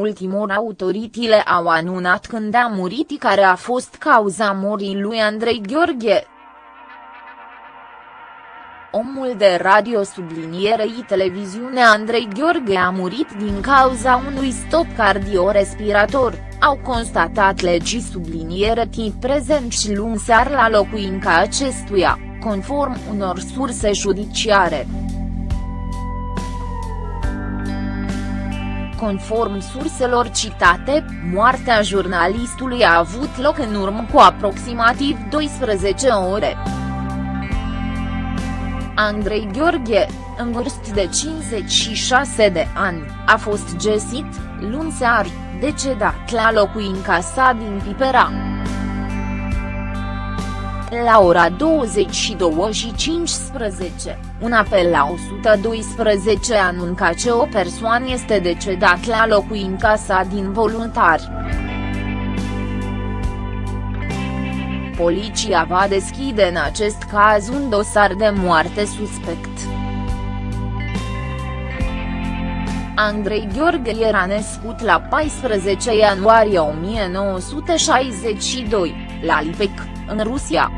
ultimor autoritățile au anunțat când a murit care a fost cauza morii lui Andrei Gheorghe. Omul de radio sublinierei televiziune Andrei Gheorghe a murit din cauza unui stop cardiorespirator, au constatat legii subliniere tip prezent și luni sear la locuința acestuia, conform unor surse judiciare. Conform surselor citate, moartea jurnalistului a avut loc în urmă cu aproximativ 12 ore. Andrei Gheorghe, în vârstă de 56 de ani, a fost găsit, luni seară, decedat la locuința sa din Pipera. La ora 22 și 15, un apel la 112 anunca că o persoană este decedat la locuința sa din voluntari. Poliția va deschide în acest caz un dosar de moarte suspect. Andrei Gheorghe era născut la 14 ianuarie 1962, la Lipec, în Rusia.